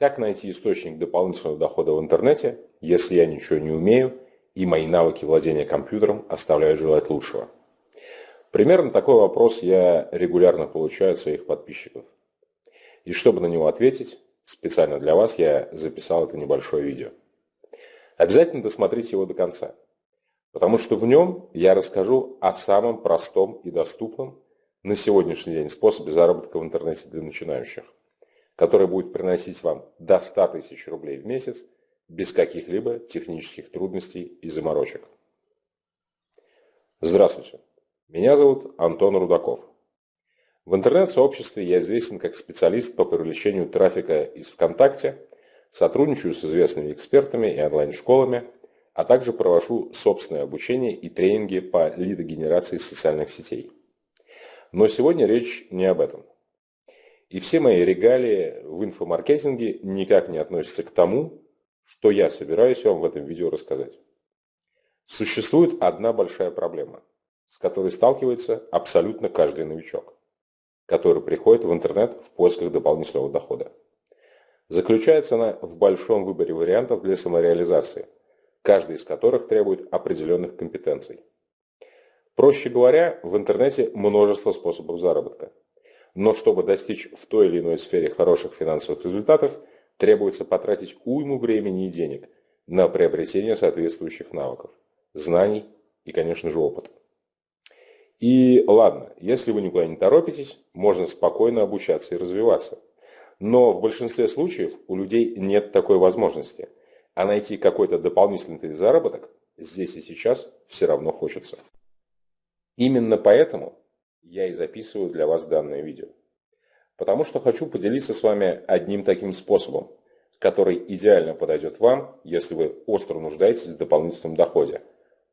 Как найти источник дополнительного дохода в интернете, если я ничего не умею и мои навыки владения компьютером оставляют желать лучшего? Примерно такой вопрос я регулярно получаю от своих подписчиков. И чтобы на него ответить, специально для вас я записал это небольшое видео. Обязательно досмотрите его до конца, потому что в нем я расскажу о самом простом и доступном на сегодняшний день способе заработка в интернете для начинающих который будет приносить вам до 100 тысяч рублей в месяц без каких-либо технических трудностей и заморочек. Здравствуйте, меня зовут Антон Рудаков. В интернет-сообществе я известен как специалист по привлечению трафика из ВКонтакте, сотрудничаю с известными экспертами и онлайн-школами, а также провожу собственное обучение и тренинги по лидогенерации социальных сетей. Но сегодня речь не об этом. И все мои регалии в инфомаркетинге никак не относятся к тому, что я собираюсь вам в этом видео рассказать. Существует одна большая проблема, с которой сталкивается абсолютно каждый новичок, который приходит в интернет в поисках дополнительного дохода. Заключается она в большом выборе вариантов для самореализации, каждый из которых требует определенных компетенций. Проще говоря, в интернете множество способов заработка – но чтобы достичь в той или иной сфере хороших финансовых результатов, требуется потратить уйму времени и денег на приобретение соответствующих навыков, знаний и, конечно же, опыта. И ладно, если вы никуда не торопитесь, можно спокойно обучаться и развиваться. Но в большинстве случаев у людей нет такой возможности, а найти какой-то дополнительный заработок здесь и сейчас все равно хочется. Именно поэтому я и записываю для вас данное видео. Потому что хочу поделиться с вами одним таким способом, который идеально подойдет вам, если вы остро нуждаетесь в дополнительном доходе,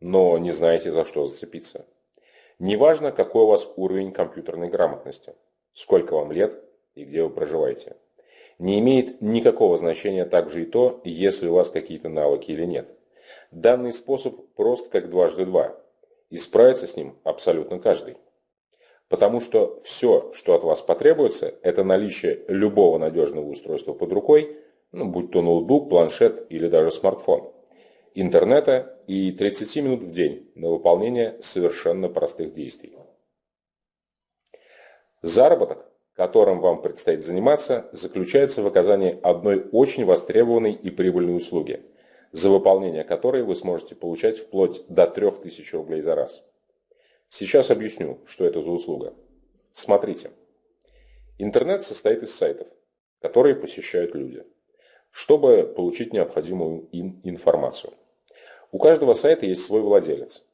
но не знаете за что зацепиться. Неважно, какой у вас уровень компьютерной грамотности, сколько вам лет и где вы проживаете. Не имеет никакого значения также и то, если у вас какие-то навыки или нет. Данный способ прост как дважды два, и справится с ним абсолютно каждый. Потому что все, что от вас потребуется, это наличие любого надежного устройства под рукой, ну, будь то ноутбук, планшет или даже смартфон, интернета и 30 минут в день на выполнение совершенно простых действий. Заработок, которым вам предстоит заниматься, заключается в оказании одной очень востребованной и прибыльной услуги, за выполнение которой вы сможете получать вплоть до 3000 рублей за раз. Сейчас объясню, что это за услуга. Смотрите. Интернет состоит из сайтов, которые посещают люди, чтобы получить необходимую им информацию. У каждого сайта есть свой владелец.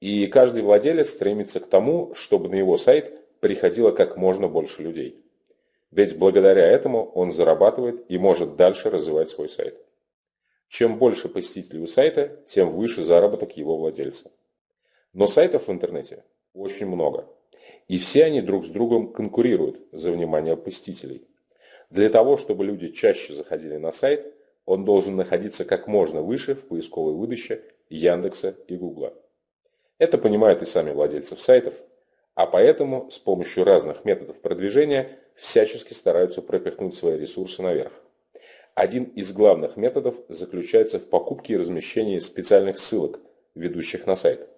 И каждый владелец стремится к тому, чтобы на его сайт приходило как можно больше людей. Ведь благодаря этому он зарабатывает и может дальше развивать свой сайт. Чем больше посетителей у сайта, тем выше заработок его владельца. Но сайтов в интернете очень много. И все они друг с другом конкурируют за внимание посетителей. Для того, чтобы люди чаще заходили на сайт, он должен находиться как можно выше в поисковой выдаче Яндекса и Гугла. Это понимают и сами владельцы сайтов, а поэтому с помощью разных методов продвижения всячески стараются пропихнуть свои ресурсы наверх. Один из главных методов заключается в покупке и размещении специальных ссылок, ведущих на сайт.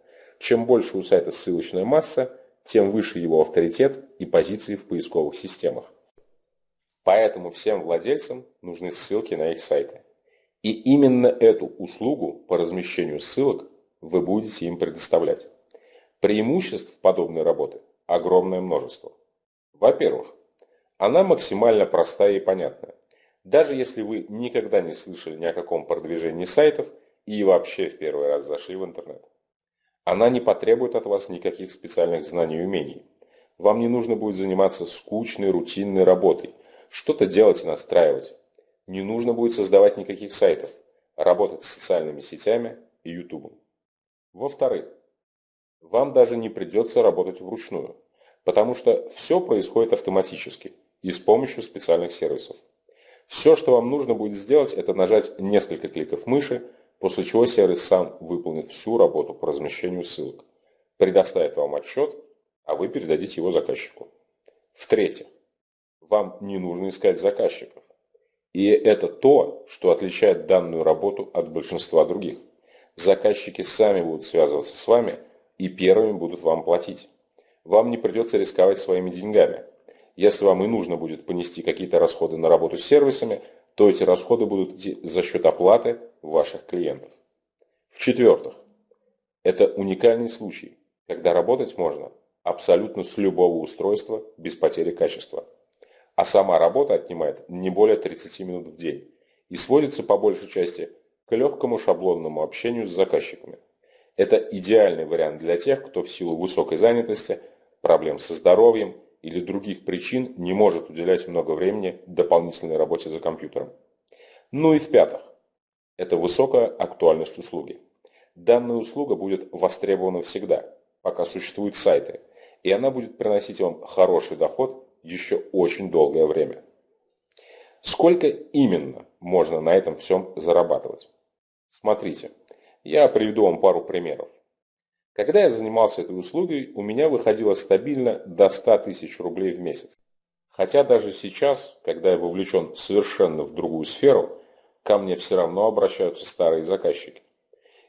Чем больше у сайта ссылочная масса, тем выше его авторитет и позиции в поисковых системах. Поэтому всем владельцам нужны ссылки на их сайты. И именно эту услугу по размещению ссылок вы будете им предоставлять. Преимуществ подобной работы огромное множество. Во-первых, она максимально простая и понятная. Даже если вы никогда не слышали ни о каком продвижении сайтов и вообще в первый раз зашли в интернет. Она не потребует от вас никаких специальных знаний и умений. Вам не нужно будет заниматься скучной, рутинной работой, что-то делать и настраивать. Не нужно будет создавать никаких сайтов, работать с социальными сетями и YouTube. Во-вторых, вам даже не придется работать вручную, потому что все происходит автоматически и с помощью специальных сервисов. Все, что вам нужно будет сделать, это нажать несколько кликов мыши, после чего сервис сам выполнит всю работу по размещению ссылок, предоставит вам отчет, а вы передадите его заказчику. В-третьих, вам не нужно искать заказчиков. И это то, что отличает данную работу от большинства других. Заказчики сами будут связываться с вами и первыми будут вам платить. Вам не придется рисковать своими деньгами. Если вам и нужно будет понести какие-то расходы на работу с сервисами, то эти расходы будут идти за счет оплаты ваших клиентов. В-четвертых, это уникальный случай, когда работать можно абсолютно с любого устройства без потери качества. А сама работа отнимает не более 30 минут в день и сводится по большей части к легкому шаблонному общению с заказчиками. Это идеальный вариант для тех, кто в силу высокой занятости, проблем со здоровьем или других причин не может уделять много времени дополнительной работе за компьютером. Ну и в-пятых, это высокая актуальность услуги. Данная услуга будет востребована всегда, пока существуют сайты, и она будет приносить вам хороший доход еще очень долгое время. Сколько именно можно на этом всем зарабатывать? Смотрите, я приведу вам пару примеров. Когда я занимался этой услугой, у меня выходило стабильно до 100 тысяч рублей в месяц. Хотя даже сейчас, когда я вовлечен совершенно в другую сферу, ко мне все равно обращаются старые заказчики.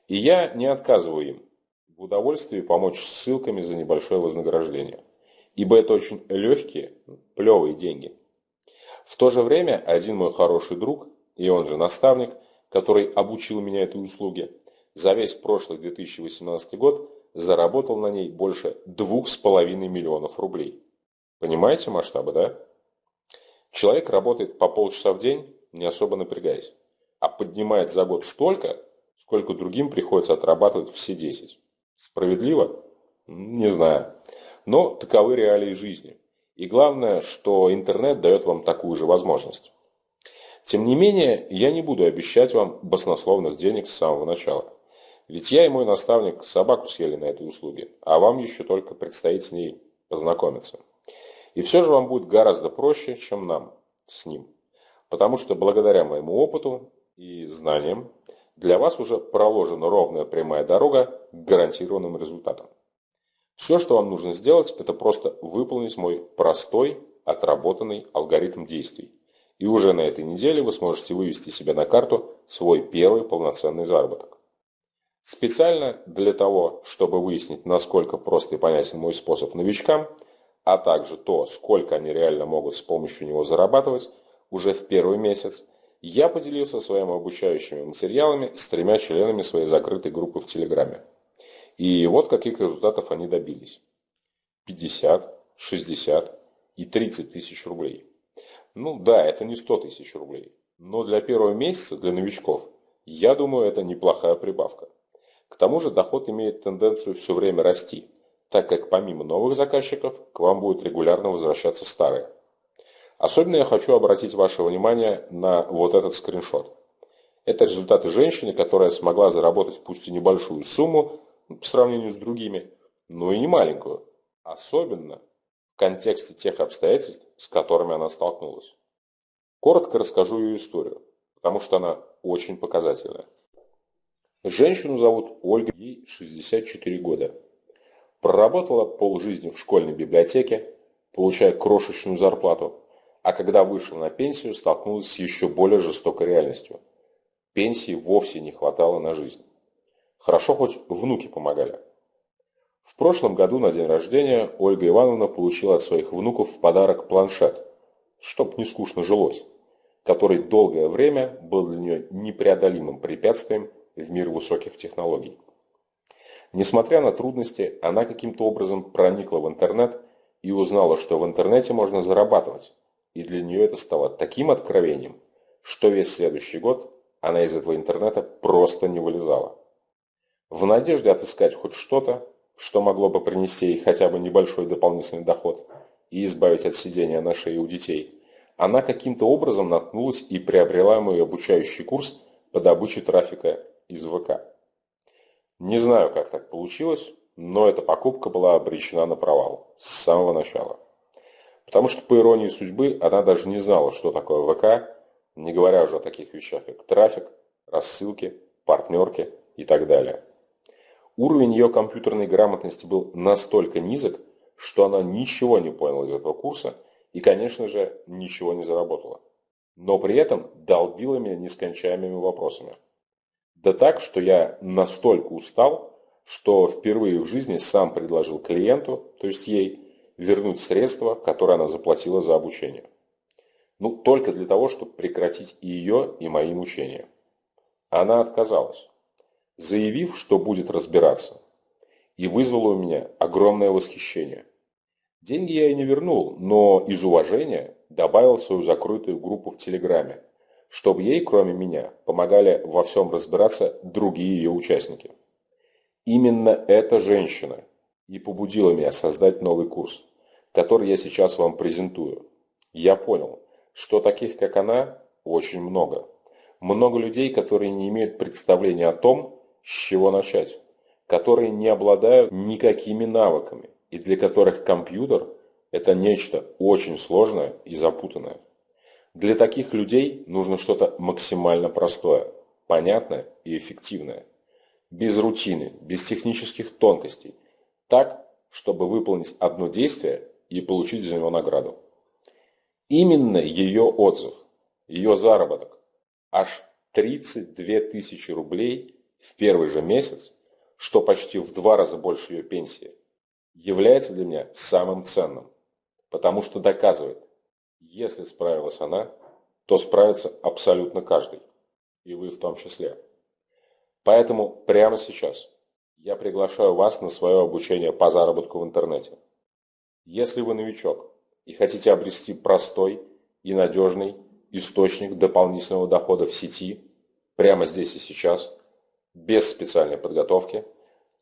И я не отказываю им в удовольствии помочь ссылками за небольшое вознаграждение. Ибо это очень легкие, плевые деньги. В то же время один мой хороший друг, и он же наставник, который обучил меня этой услуге, за весь прошлый 2018 год заработал на ней больше 2,5 миллионов рублей. Понимаете масштабы, да? Человек работает по полчаса в день, не особо напрягаясь, а поднимает за год столько, сколько другим приходится отрабатывать все 10. Справедливо? Не знаю. Но таковы реалии жизни. И главное, что интернет дает вам такую же возможность. Тем не менее, я не буду обещать вам баснословных денег с самого начала. Ведь я и мой наставник собаку съели на этой услуге, а вам еще только предстоит с ней познакомиться. И все же вам будет гораздо проще, чем нам с ним. Потому что благодаря моему опыту и знаниям для вас уже проложена ровная прямая дорога к гарантированным результатам. Все, что вам нужно сделать, это просто выполнить мой простой, отработанный алгоритм действий. И уже на этой неделе вы сможете вывести себе на карту свой первый полноценный заработок. Специально для того, чтобы выяснить, насколько прост и понятен мой способ новичкам, а также то, сколько они реально могут с помощью него зарабатывать, уже в первый месяц, я поделился своими обучающими материалами с тремя членами своей закрытой группы в Телеграме. И вот каких результатов они добились. 50, 60 и 30 тысяч рублей. Ну да, это не 100 тысяч рублей. Но для первого месяца, для новичков, я думаю, это неплохая прибавка. К тому же доход имеет тенденцию все время расти, так как помимо новых заказчиков к вам будут регулярно возвращаться старые. Особенно я хочу обратить ваше внимание на вот этот скриншот. Это результаты женщины, которая смогла заработать пусть и небольшую сумму по сравнению с другими, но и не маленькую. Особенно в контексте тех обстоятельств, с которыми она столкнулась. Коротко расскажу ее историю, потому что она очень показательная. Женщину зовут Ольга, ей 64 года. Проработала полжизни в школьной библиотеке, получая крошечную зарплату, а когда вышла на пенсию, столкнулась с еще более жестокой реальностью. Пенсии вовсе не хватало на жизнь. Хорошо хоть внуки помогали. В прошлом году на день рождения Ольга Ивановна получила от своих внуков в подарок планшет, чтоб не скучно жилось, который долгое время был для нее непреодолимым препятствием в мир высоких технологий. Несмотря на трудности, она каким-то образом проникла в интернет и узнала, что в интернете можно зарабатывать. И для нее это стало таким откровением, что весь следующий год она из этого интернета просто не вылезала. В надежде отыскать хоть что-то, что могло бы принести ей хотя бы небольшой дополнительный доход и избавить от сидения на шее у детей, она каким-то образом наткнулась и приобрела мой обучающий курс по добыче трафика из ВК. Не знаю, как так получилось, но эта покупка была обречена на провал с самого начала. Потому что, по иронии судьбы, она даже не знала, что такое ВК, не говоря уже о таких вещах, как трафик, рассылки, партнерки и так далее. Уровень ее компьютерной грамотности был настолько низок, что она ничего не поняла из этого курса и, конечно же, ничего не заработала. но при этом долбила меня нескончаемыми вопросами. Да так, что я настолько устал, что впервые в жизни сам предложил клиенту, то есть ей, вернуть средства, которые она заплатила за обучение. Ну, только для того, чтобы прекратить и ее, и мои мучения. Она отказалась, заявив, что будет разбираться, и вызвала у меня огромное восхищение. Деньги я ей не вернул, но из уважения добавил свою закрытую группу в Телеграме, чтобы ей, кроме меня, помогали во всем разбираться другие ее участники. Именно эта женщина и побудила меня создать новый курс, который я сейчас вам презентую. Я понял, что таких, как она, очень много. Много людей, которые не имеют представления о том, с чего начать, которые не обладают никакими навыками и для которых компьютер – это нечто очень сложное и запутанное. Для таких людей нужно что-то максимально простое, понятное и эффективное. Без рутины, без технических тонкостей. Так, чтобы выполнить одно действие и получить за него награду. Именно ее отзыв, ее заработок, аж 32 тысячи рублей в первый же месяц, что почти в два раза больше ее пенсии, является для меня самым ценным, потому что доказывает, если справилась она, то справится абсолютно каждый, и вы в том числе. Поэтому прямо сейчас я приглашаю вас на свое обучение по заработку в интернете. Если вы новичок и хотите обрести простой и надежный источник дополнительного дохода в сети, прямо здесь и сейчас, без специальной подготовки,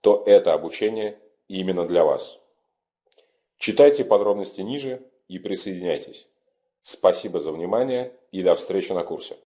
то это обучение именно для вас. Читайте подробности ниже и присоединяйтесь. Спасибо за внимание и до встречи на курсе.